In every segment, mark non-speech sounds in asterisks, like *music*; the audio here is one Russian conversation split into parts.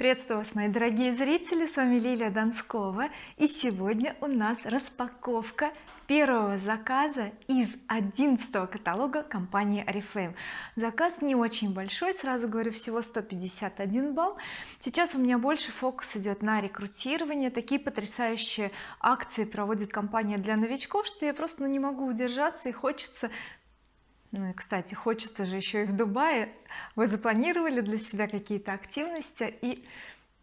приветствую вас мои дорогие зрители с вами Лилия Донскова. И сегодня у нас распаковка первого заказа из 11 каталога компании oriflame. Заказ не очень большой сразу говорю всего 151 балл. Сейчас у меня больше фокус идет на рекрутирование. Такие потрясающие акции проводит компания для новичков что я просто ну, не могу удержаться и хочется кстати хочется же еще и в Дубае. Вы запланировали для себя какие-то активности и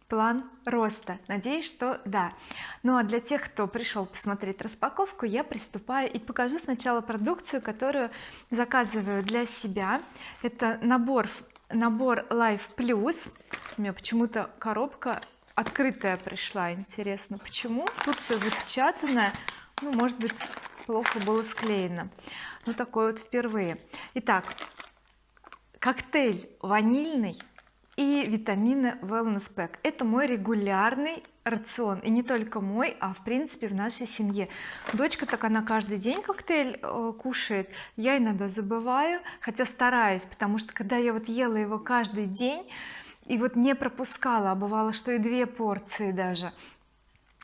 план роста? Надеюсь что да. Ну а для тех кто пришел посмотреть распаковку я приступаю и покажу сначала продукцию которую заказываю для себя. Это набор набор Life Plus. У меня почему-то коробка открытая пришла. Интересно почему? Тут все запечатанное ну может быть плохо было склеено. Ну такой вот впервые. Итак коктейль ванильный и витамины wellness pack. Это мой регулярный рацион. И не только мой а в принципе в нашей семье. Дочка так она каждый день коктейль э, кушает. Я иногда забываю хотя стараюсь потому что когда я вот ела его каждый день и вот не пропускала а бывало что и две порции даже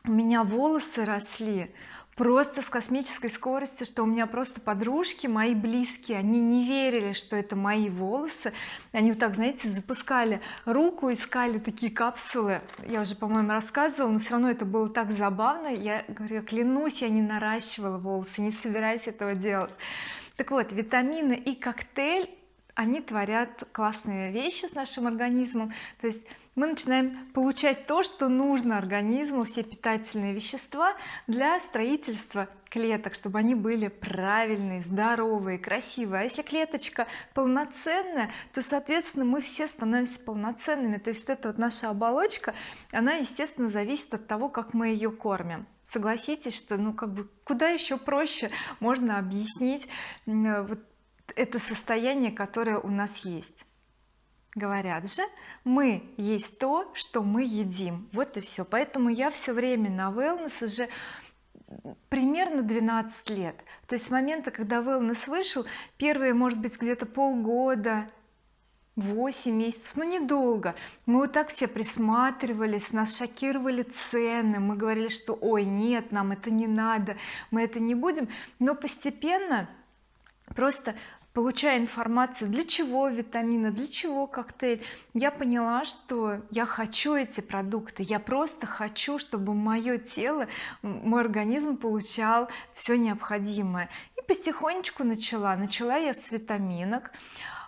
у меня волосы росли просто с космической скоростью что у меня просто подружки мои близкие они не верили что это мои волосы. Они вот так знаете запускали руку искали такие капсулы. Я уже по-моему рассказывала но все равно это было так забавно. Я говорю клянусь я не наращивала волосы не собираюсь этого делать. Так вот витамины и коктейль они творят классные вещи с нашим организмом. То есть мы начинаем получать то что нужно организму все питательные вещества для строительства клеток чтобы они были правильные здоровые красивые. А если клеточка полноценная то соответственно мы все становимся полноценными. То есть это вот наша оболочка она естественно зависит от того как мы ее кормим. Согласитесь что ну как бы куда еще проще можно объяснить вот это состояние которое у нас есть говорят же мы есть то что мы едим вот и все поэтому я все время на wellness уже примерно 12 лет. То есть с момента когда wellness вышел первые может быть где-то полгода 8 месяцев ну недолго. Мы вот так все присматривались нас шокировали цены. Мы говорили что ой нет нам это не надо мы это не будем но постепенно просто получая информацию для чего витамины для чего коктейль я поняла что я хочу эти продукты я просто хочу чтобы мое тело мой организм получал все необходимое. И потихонечку начала. Начала я с витаминок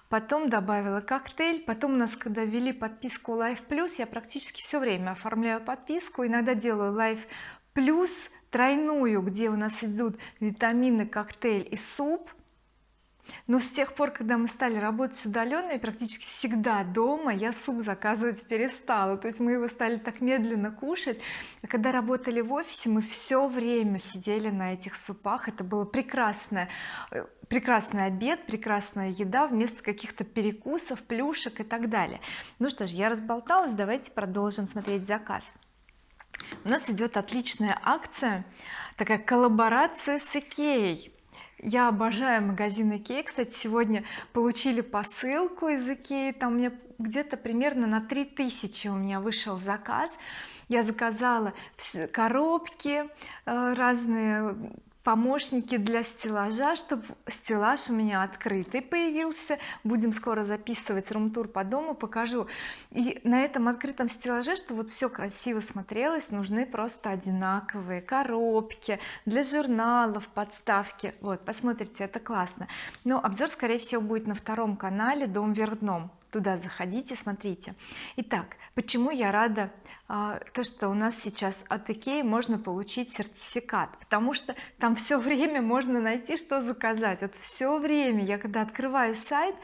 потом добавила коктейль потом у нас когда ввели подписку Life Plus я практически все время оформляю подписку иногда делаю Life Plus тройную где у нас идут витамины коктейль и суп но с тех пор когда мы стали работать удаленно и практически всегда дома я суп заказывать перестала. То есть мы его стали так медленно кушать. А когда работали в офисе мы все время сидели на этих супах. Это было прекрасное э, прекрасный обед прекрасная еда вместо каких-то перекусов плюшек и так далее. Ну что ж я разболталась. Давайте продолжим смотреть заказ. У нас идет отличная акция такая коллаборация с Икеей я обожаю магазин Икеи кстати сегодня получили посылку из Икеи. Там меня где-то примерно на 3000 у меня вышел заказ. Я заказала коробки э, разные помощники для стеллажа чтобы стеллаж у меня открытый появился. Будем скоро записывать рум-тур по дому покажу. И на этом открытом стеллаже что вот все красиво смотрелось нужны просто одинаковые коробки для журналов подставки. Вот посмотрите это классно. Но обзор скорее всего будет на втором канале дом вверх дном туда заходите смотрите. Итак почему я рада а, то что у нас сейчас от Икеи можно получить сертификат? Потому что там все время можно найти что заказать. Вот все время я когда открываю сайт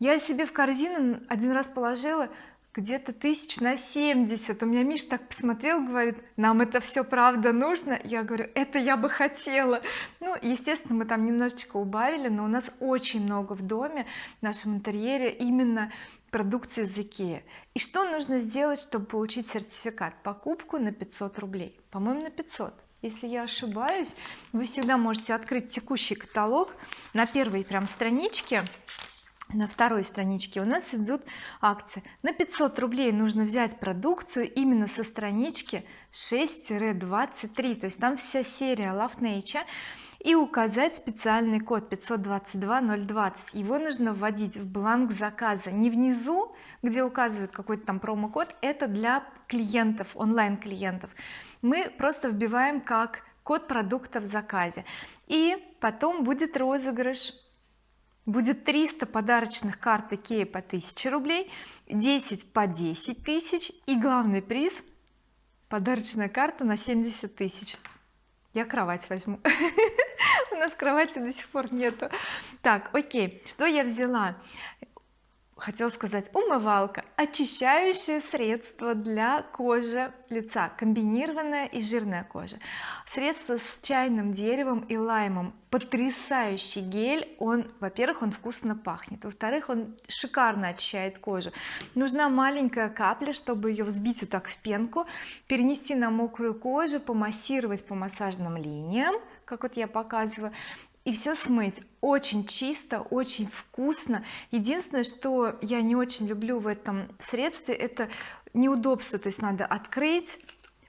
я себе в корзину один раз положила где-то тысяч на 70 у меня Миш так посмотрел говорит нам это все правда нужно? Я говорю это я бы хотела ну естественно мы там немножечко убавили но у нас очень много в доме в нашем интерьере именно продукции из Икеи. И что нужно сделать чтобы получить сертификат? Покупку на 500 рублей. По-моему на 500 если я ошибаюсь вы всегда можете открыть текущий каталог на первой прям страничке на второй страничке у нас идут акции. На 500 рублей нужно взять продукцию именно со странички 6-23 то есть там вся серия Love Nature. И указать специальный код 522020 его нужно вводить в бланк заказа. Не внизу где указывают какой-то там промокод. Это для клиентов онлайн клиентов мы просто вбиваем как код продукта в заказе. И потом будет розыгрыш будет 300 подарочных карт Икеи по 1000 рублей 10 по 10 тысяч и главный приз подарочная карта на 70 тысяч. Я кровать возьму. *laughs* У нас кровати до сих пор нету. Так окей что я взяла хотела сказать умывалка очищающее средство для кожи лица комбинированная и жирная кожа. Средство с чайным деревом и лаймом. Потрясающий гель. Он во-первых он вкусно пахнет. Во-вторых он шикарно очищает кожу. Нужна маленькая капля чтобы ее взбить вот так в пенку перенести на мокрую кожу помассировать по массажным линиям как вот я показываю и все смыть. Очень чисто очень вкусно. Единственное что я не очень люблю в этом средстве это неудобство то есть надо открыть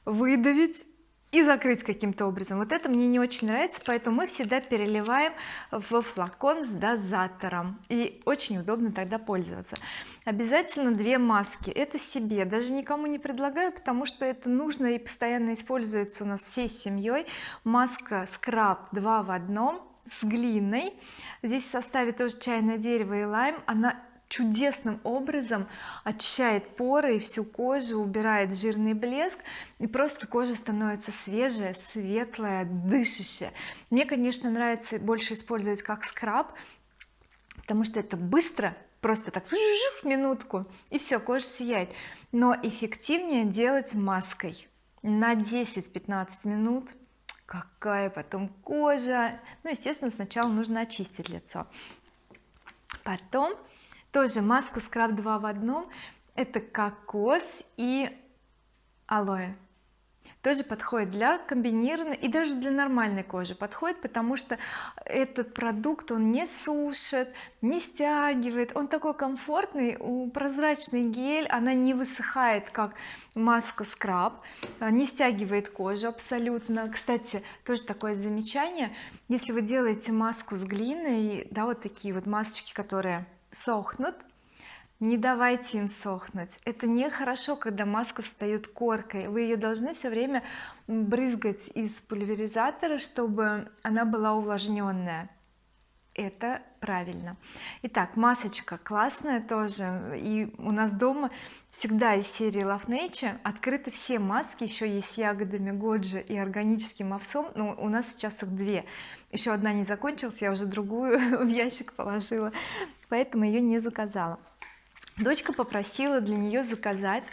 выдавить и закрыть каким-то образом. Вот это мне не очень нравится поэтому мы всегда переливаем в флакон с дозатором. И очень удобно тогда пользоваться. Обязательно две маски. Это себе даже никому не предлагаю потому что это нужно и постоянно используется у нас всей семьей. Маска скраб 2 в одном с глиной. Здесь в составе тоже чайное дерево и лайм. Она чудесным образом очищает поры и всю кожу убирает жирный блеск и просто кожа становится свежая светлая дышащая. Мне конечно нравится больше использовать как скраб потому что это быстро просто так в минутку и все кожа сияет. Но эффективнее делать маской на 10-15 минут какая потом кожа. Ну естественно сначала нужно очистить лицо. Потом тоже маска скраб 2 в одном. Это кокос и алоэ тоже подходит для комбинированной и даже для нормальной кожи подходит потому что этот продукт он не сушит не стягивает он такой комфортный прозрачный гель она не высыхает как маска скраб а, не стягивает кожу абсолютно. Кстати тоже такое замечание если вы делаете маску с глиной да вот такие вот масочки которые сохнут не давайте им сохнуть это нехорошо когда маска встает коркой. Вы ее должны все время брызгать из пульверизатора чтобы она была увлажненная это правильно. Итак масочка классная тоже. И у нас дома всегда из серии Love Nature открыты все маски. Еще есть с ягодами годжи и органическим овсом. Но у нас сейчас их две. Еще одна не закончилась я уже другую *laughs* в ящик положила. Поэтому ее не заказала дочка попросила для нее заказать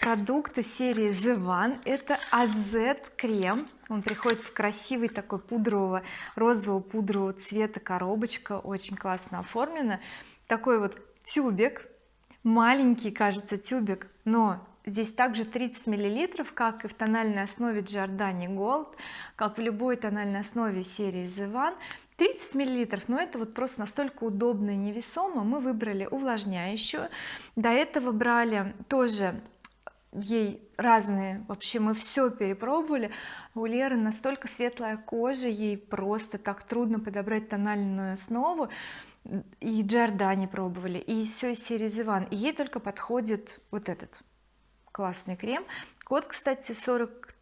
продукты серии The One это AZ крем. Он приходит в красивый такой пудрового розового пудрового цвета коробочка. Очень классно оформлена такой вот тюбик. Маленький кажется тюбик но здесь также 30 миллилитров как и в тональной основе Giordani Gold как в любой тональной основе серии The One 30 миллилитров но это вот просто настолько удобно и невесомо. Мы выбрали увлажняющую. До этого брали тоже ей разные вообще мы все перепробовали. У Леры настолько светлая кожа ей просто так трудно подобрать тональную основу. И Giordani пробовали и все из серии Зиван и ей только подходит вот этот классный крем. Код кстати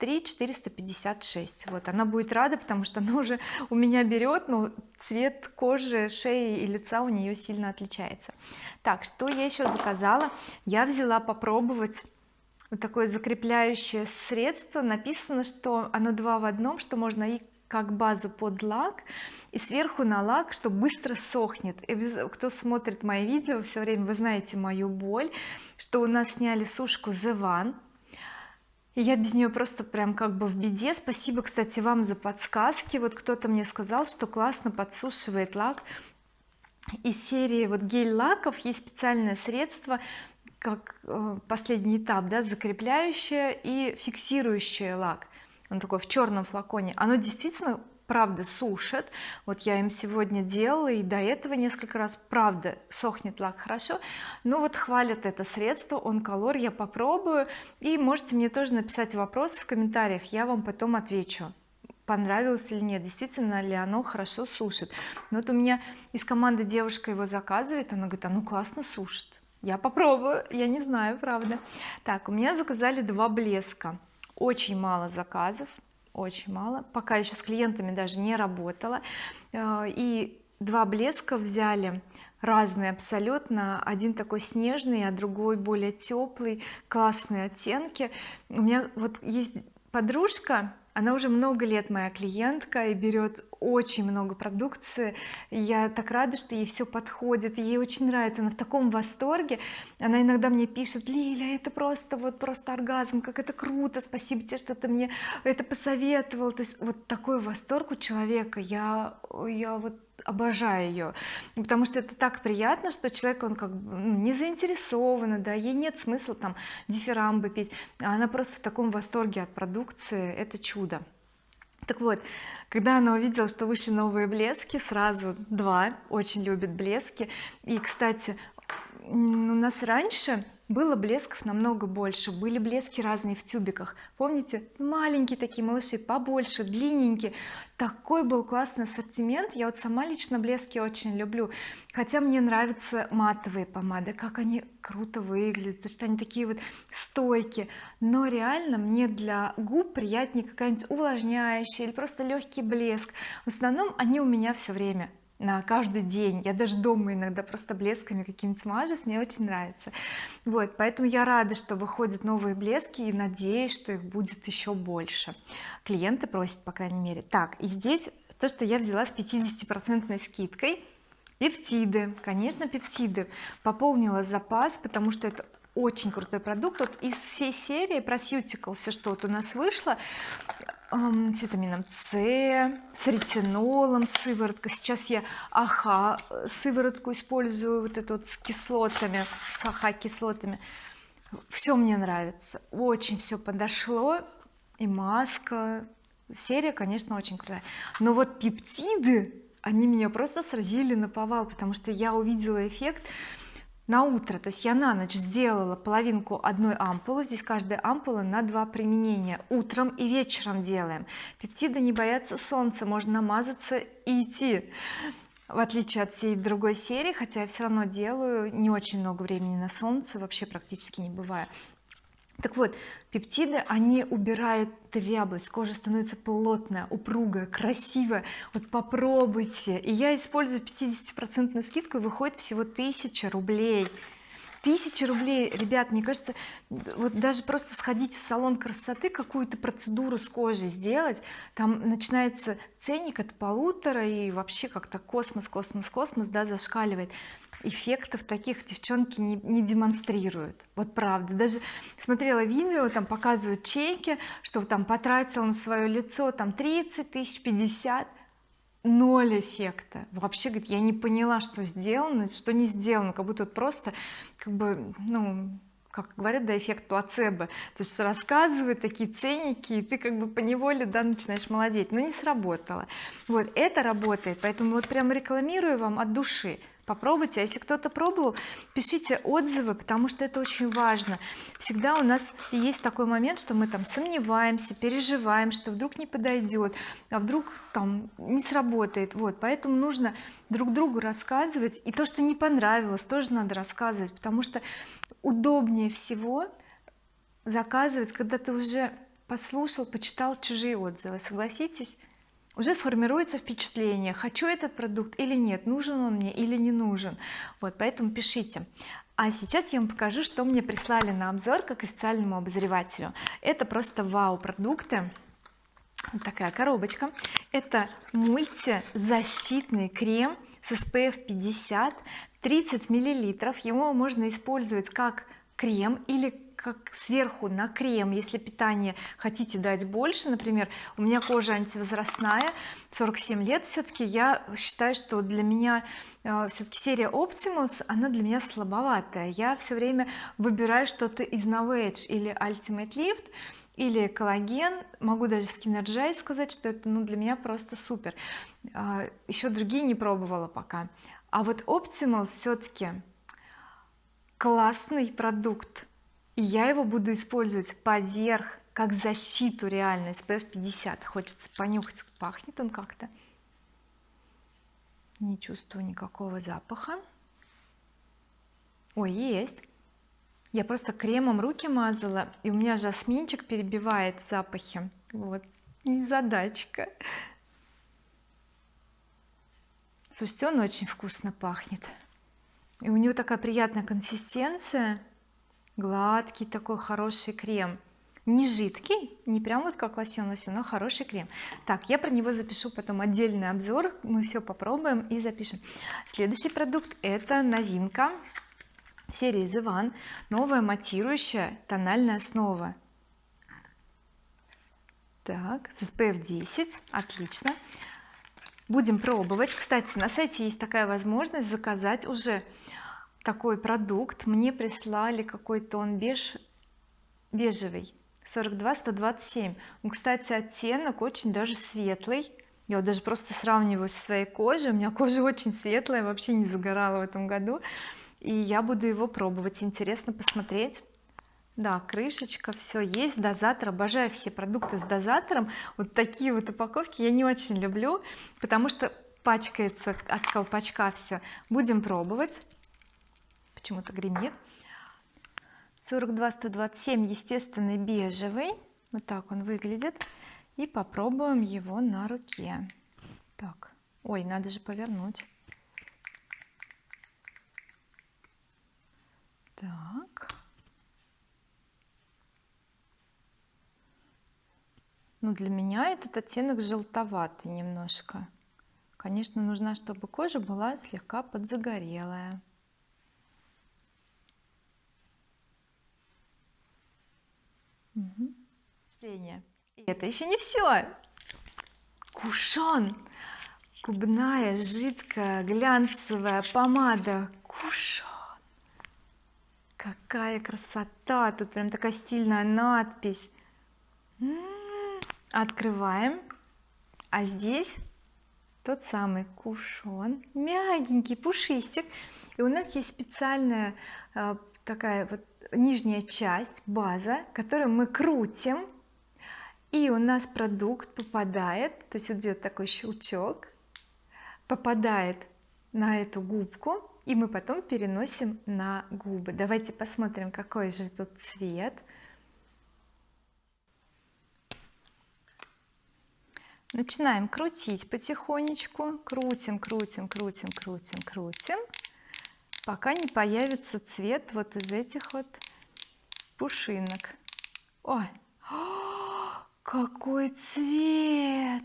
43 456 вот она будет рада потому что она уже у меня берет но цвет кожи шеи и лица у нее сильно отличается. Так что я еще заказала? Я взяла попробовать вот такое закрепляющее средство. Написано что оно два в одном что можно и как базу под лак и сверху на лак что быстро сохнет. И кто смотрит мои видео все время вы знаете мою боль что у нас сняли сушку The One и я без нее просто прям как бы в беде. Спасибо кстати вам за подсказки. Вот кто-то мне сказал что классно подсушивает лак. Из серии вот гель лаков есть специальное средство как э, последний этап да закрепляющее и фиксирующее лак. Он такой в черном флаконе. Оно действительно правда сушат. Вот я им сегодня делала и до этого несколько раз правда сохнет лак хорошо. Но вот хвалят это средство он колор я попробую. И можете мне тоже написать вопросы в комментариях я вам потом отвечу понравилось или нет действительно ли оно хорошо сушит. Но вот у меня из команды девушка его заказывает она говорит оно классно сушит я попробую я не знаю правда. Так у меня заказали два блеска. Очень мало заказов очень мало. Пока еще с клиентами даже не работала. Э, и два блеска взяли разные абсолютно. Один такой снежный а другой более теплый классные оттенки. У меня вот есть подружка она уже много лет моя клиентка и берет очень много продукции я так рада что ей все подходит ей очень нравится она в таком восторге. Она иногда мне пишет Лиля это просто вот просто оргазм как это круто спасибо тебе что ты мне это посоветовал то есть вот такой восторг у человека я я вот обожаю ее потому что это так приятно что человек он как бы ну, не заинтересован да ей нет смысла там дифирамбы пить а она просто в таком восторге от продукции это чудо так вот когда она увидела что вышли новые блески сразу два очень любит блески. И кстати у нас раньше было блесков намного больше были блески разные в тюбиках. Помните маленькие такие малыши побольше длинненькие. Такой был классный ассортимент. Я вот сама лично блески очень люблю. Хотя мне нравятся матовые помады как они круто выглядят что они такие вот стойкие. Но реально мне для губ приятнее какая-нибудь увлажняющая или просто легкий блеск. В основном они у меня все время на каждый день. Я даже дома иногда просто блесками какими-то мажусь мне очень нравится. Вот поэтому я рада что выходят новые блески и надеюсь что их будет еще больше. Клиенты просят по крайней мере. Так и здесь то что я взяла с 50 процентной скидкой. Пептиды. Конечно пептиды. Пополнила запас потому что это очень крутой продукт. Вот из всей серии про все что вот у нас вышло с витамином С с ретинолом сыворотка. Сейчас я аха сыворотку использую вот эту вот с кислотами с аха кислотами все мне нравится. Очень все подошло. И маска. Серия конечно очень крутая. Но вот пептиды они меня просто сразили на повал потому что я увидела эффект на утро. То есть я на ночь сделала половинку одной ампулы. Здесь каждая ампула на два применения. Утром и вечером делаем. Пептиды не боятся солнца можно намазаться и идти. В отличие от всей другой серии хотя я все равно делаю не очень много времени на солнце вообще практически не бывает так вот пептиды они убирают дряблость кожа становится плотная упругая красивая. Вот попробуйте. И я использую 50 процентную скидку и выходит всего 1000 рублей. Тысяча рублей ребят мне кажется вот даже просто сходить в салон красоты какую-то процедуру с кожей сделать там начинается ценник от полутора и вообще как-то космос космос космос да зашкаливает эффектов таких девчонки не, не демонстрируют. Вот правда. Даже смотрела видео там показывают чеки что там потратил на свое лицо там 30 тысяч 50 ноль эффекта. Вообще говорит я не поняла что сделано что не сделано. Как будто вот просто как бы ну как говорят да эффект плацебо. То есть рассказывают такие ценники и ты как бы по неволе да начинаешь молодеть. Но не сработало. Вот это работает. Поэтому вот прям рекламирую вам от души попробуйте. А если кто-то пробовал пишите отзывы потому что это очень важно. Всегда у нас есть такой момент что мы там сомневаемся переживаем что вдруг не подойдет а вдруг там не сработает. Вот поэтому нужно друг другу рассказывать. И то что не понравилось тоже надо рассказывать потому что удобнее всего заказывать когда ты уже послушал почитал чужие отзывы. Согласитесь уже формируется впечатление хочу этот продукт или нет нужен он мне или не нужен. Вот поэтому пишите. А сейчас я вам покажу что мне прислали на обзор как официальному обозревателю. Это просто вау продукты вот такая коробочка. Это мультизащитный крем с SPF 50 30 миллилитров. Его можно использовать как крем или как сверху на крем если питание хотите дать больше например у меня кожа антивозрастная 47 лет все-таки я считаю что для меня э, все-таки серия Optimals она для меня слабоватая. Я все время выбираю что-то из Novage или Ultimate Lift или коллаген. Могу даже скинерджай сказать что это ну для меня просто супер. А, еще другие не пробовала пока. А вот Optimal все-таки классный продукт и я его буду использовать поверх как защиту реально SPF 50 хочется понюхать пахнет он как-то. Не чувствую никакого запаха. Ой есть. Я просто кремом руки мазала и у меня жасминчик перебивает запахи. Вот незадачка. Слушайте он очень вкусно пахнет. И у него такая приятная консистенция гладкий такой хороший крем. Не жидкий не прям вот как лосьон лосьон но хороший крем. Так я про него запишу потом отдельный обзор. Мы все попробуем и запишем. Следующий продукт это новинка серии The One. Новая матирующая тональная основа. Так с SPF 10 отлично. Будем пробовать. Кстати на сайте есть такая возможность заказать уже такой продукт. Мне прислали какой-то он беж бежевый 42 127 ну кстати оттенок очень даже светлый. Я вот даже просто сравниваю со своей кожей. У меня кожа *laughs* очень светлая вообще не загорала в этом году. И я буду его пробовать. Интересно посмотреть. Да крышечка все есть дозатор. Обожаю все продукты с дозатором. Вот такие вот упаковки я не очень люблю потому что пачкается от колпачка все будем пробовать почему-то гремит. 42 127 естественный бежевый вот так он выглядит. И попробуем его на руке. Так. Ой надо же повернуть. Так. Ну для меня этот оттенок желтоватый немножко. Конечно нужна чтобы кожа была слегка подзагорелая И это еще не все кушон. Губная жидкая глянцевая помада. Кушон. Какая красота! Тут прям такая стильная надпись. М -м -м. открываем. А здесь тот самый кушон. Мягенький пушистик. И у нас есть специальная э, такая вот нижняя часть база которую мы крутим и у нас продукт попадает то есть идет такой щелчок попадает на эту губку и мы потом переносим на губы. Давайте посмотрим какой же тут цвет. Начинаем крутить потихонечку. Крутим крутим крутим крутим крутим пока не появится цвет вот из этих вот пушинок. Ой какой цвет!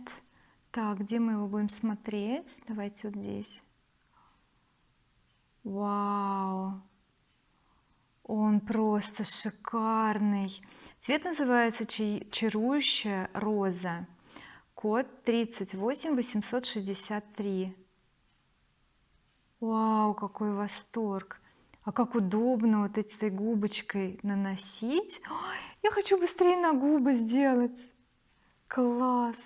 Так где мы его будем смотреть? Давайте вот здесь. Вау! Он просто шикарный. Цвет называется чарующая роза код 38 863 вау какой восторг! А как удобно вот этой губочкой наносить. Ой, я хочу быстрее на губы сделать. Класс.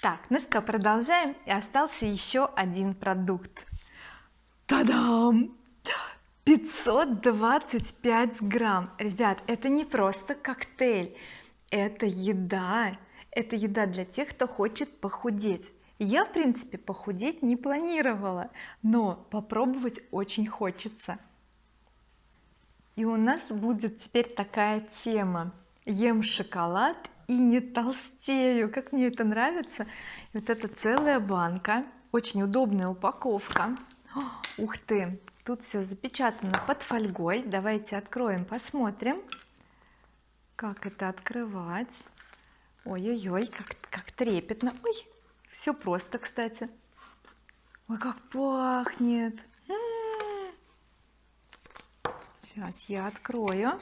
Так ну что продолжаем. И остался еще один продукт. Та-дам! 525 грамм. Ребят это не просто коктейль. Это еда. Это еда для тех кто хочет похудеть. Я в принципе похудеть не планировала но попробовать очень хочется и у нас будет теперь такая тема. Ем шоколад и не толстею. Как мне это нравится? Вот это целая банка очень удобная упаковка. *gasps* Ух ты! Тут все запечатано под фольгой. Давайте откроем посмотрим. Как это открывать? Ой-ой-ой как, как трепетно. Ой все просто кстати. Ой как пахнет сейчас я открою.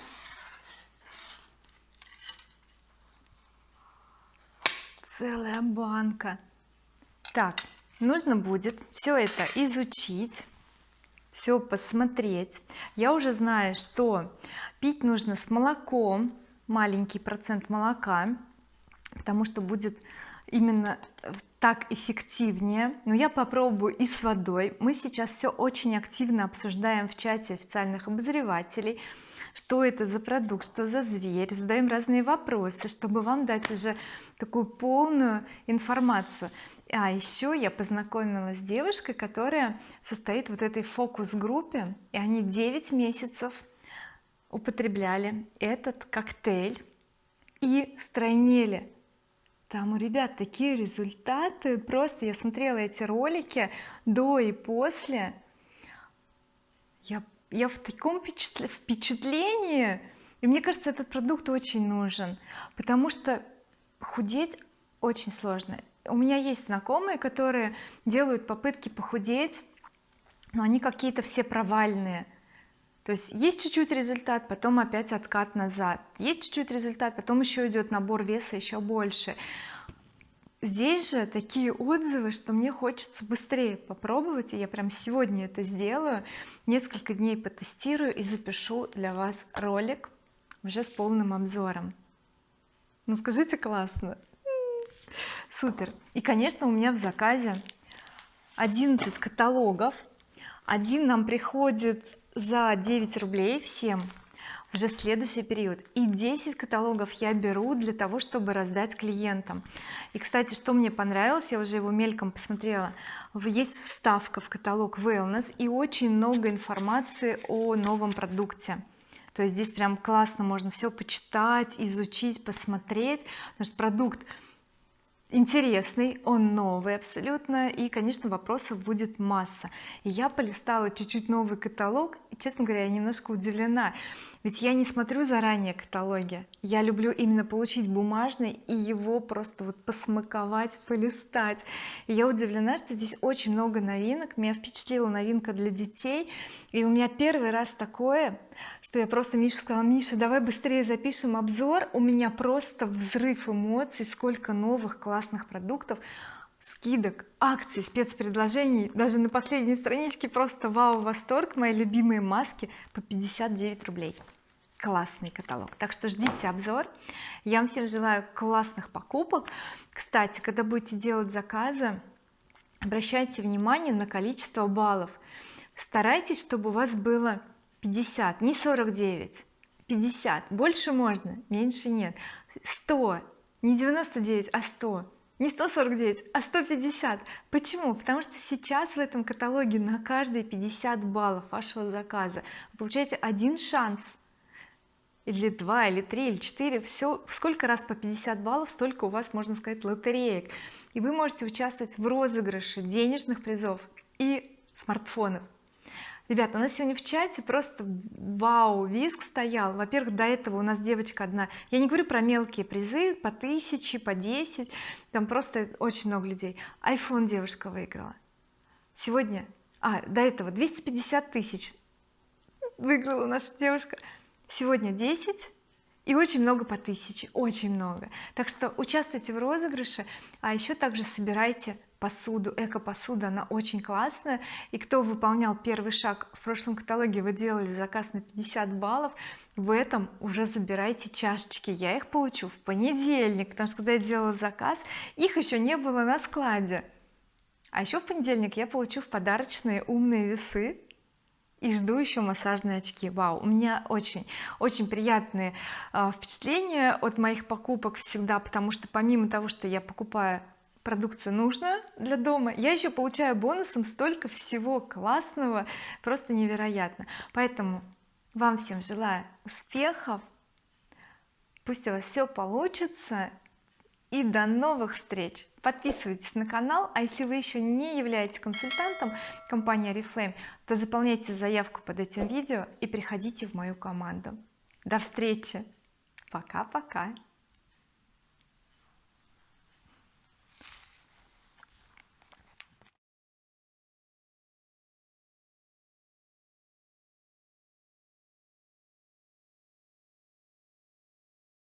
Целая банка. Так нужно будет все это изучить все посмотреть. Я уже знаю что пить нужно с молоком маленький процент молока потому что будет именно так эффективнее. Но я попробую и с водой. Мы сейчас все очень активно обсуждаем в чате официальных обозревателей что это за продукт что за зверь. Задаем разные вопросы чтобы вам дать уже такую полную информацию. А еще я познакомилась с девушкой которая состоит вот этой фокус-группе и они 9 месяцев употребляли этот коктейль и стройнели там у ребят такие результаты. Просто я смотрела эти ролики до и после. Я я в таком впечатлении. И мне кажется этот продукт очень нужен потому что худеть очень сложно. У меня есть знакомые которые делают попытки похудеть но они какие-то все провальные то есть есть чуть-чуть результат потом опять откат назад. Есть чуть-чуть результат потом еще идет набор веса еще больше. Здесь же такие отзывы что мне хочется быстрее попробовать и я прям сегодня это сделаю несколько дней потестирую и запишу для вас ролик уже с полным обзором. Ну скажите классно. Супер. И конечно у меня в заказе 11 каталогов. Один нам приходит за 9 рублей всем уже следующий период. И 10 каталогов я беру для того чтобы раздать клиентам. И кстати что мне понравилось я уже его мельком посмотрела. Есть вставка в каталог wellness и очень много информации о новом продукте. То есть здесь прям классно можно все почитать изучить посмотреть. Потому что продукт интересный он новый абсолютно и конечно вопросов будет масса. Я полистала чуть-чуть новый каталог и честно говоря я немножко удивлена ведь я не смотрю заранее каталоги. Я люблю именно получить бумажный и его просто вот посмаковать полистать. И я удивлена что здесь очень много новинок. Меня впечатлила новинка для детей. И у меня первый раз такое что я просто Миша сказала Миша давай быстрее запишем обзор. У меня просто взрыв эмоций сколько новых классных продуктов скидок акций спецпредложений. Даже на последней страничке просто вау восторг мои любимые маски по 59 рублей. Классный каталог. Так что ждите обзор. Я вам всем желаю классных покупок. Кстати когда будете делать заказы обращайте внимание на количество баллов. Старайтесь чтобы у вас было 50 не 49 50 больше можно меньше нет. 100 не 99 а 100 не 149 а 150 почему? Потому что сейчас в этом каталоге на каждые 50 баллов вашего заказа. Вы получаете один шанс. Или два или три или четыре. Все сколько раз по 50 баллов столько у вас можно сказать лотереек. И вы можете участвовать в розыгрыше денежных призов и смартфонов ребята у нас сегодня в чате просто вау виск стоял. Во-первых до этого у нас девочка одна. Я не говорю про мелкие призы по тысяче по 10 там просто очень много людей. iPhone девушка выиграла. Сегодня а до этого 250 тысяч выиграла наша девушка. Сегодня 10 и очень много по тысяче. Очень много. Так что участвуйте в розыгрыше а еще также собирайте посуду эко-посуда она очень классная. И кто выполнял первый шаг в прошлом каталоге вы делали заказ на 50 баллов. В этом уже забирайте чашечки. Я их получу в понедельник потому что когда я делала заказ их еще не было на складе. А еще в понедельник я получу в подарочные умные весы и жду еще массажные очки. Вау у меня очень очень приятные э, впечатления от моих покупок всегда потому что помимо того что я покупаю продукцию нужную для дома я еще получаю бонусом столько всего классного просто невероятно. Поэтому вам всем желаю успехов. Пусть у вас все получится. И до новых встреч. Подписывайтесь на канал. А если вы еще не являетесь консультантом компании oriflame то заполняйте заявку под этим видео и приходите в мою команду. До встречи. Пока-пока